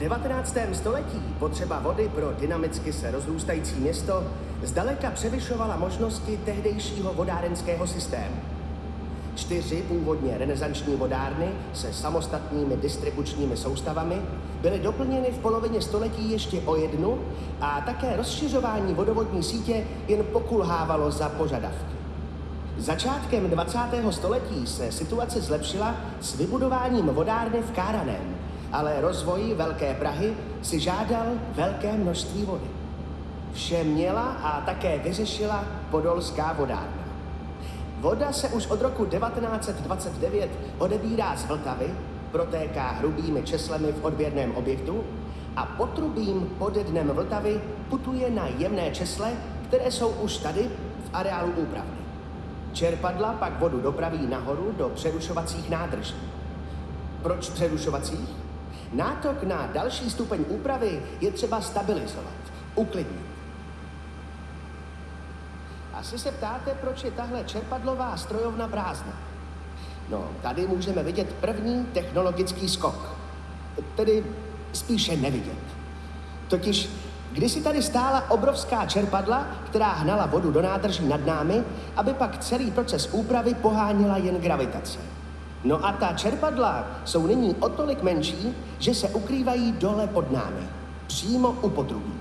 19. století potřeba vody pro dynamicky se rozrůstající město zdaleka převyšovala možnosti tehdejšího vodárenského systému. Čtyři původně renesanční vodárny se samostatnými distribučními soustavami byly doplněny v polovině století ještě o jednu a také rozšiřování vodovodní sítě jen pokulhávalo za požadavky. Začátkem 20. století se situace zlepšila s vybudováním vodárny v Káraném, ale rozvoj Velké Prahy si žádal velké množství vody. Vše měla a také vyřešila podolská vodárna. Voda se už od roku 1929 odebírá z Vltavy, protéká hrubými česlemi v odběrném objektu a potrubím pod dnem Vltavy putuje na jemné česle, které jsou už tady v areálu úpravny. Čerpadla pak vodu dopraví nahoru do přerušovacích nádrží. Proč přerušovacích? Nátok na další stupeň úpravy je třeba stabilizovat, uklidnit. Asi se ptáte, proč je tahle čerpadlová strojovna prázdná. No, tady můžeme vidět první technologický skok. Tedy spíše nevidět. Totiž kdysi tady stála obrovská čerpadla, která hnala vodu do nádrží nad námi, aby pak celý proces úpravy poháněla jen gravitace. No a ta čerpadla jsou nyní o tolik menší, že se ukrývají dole pod námi, přímo u potrubí.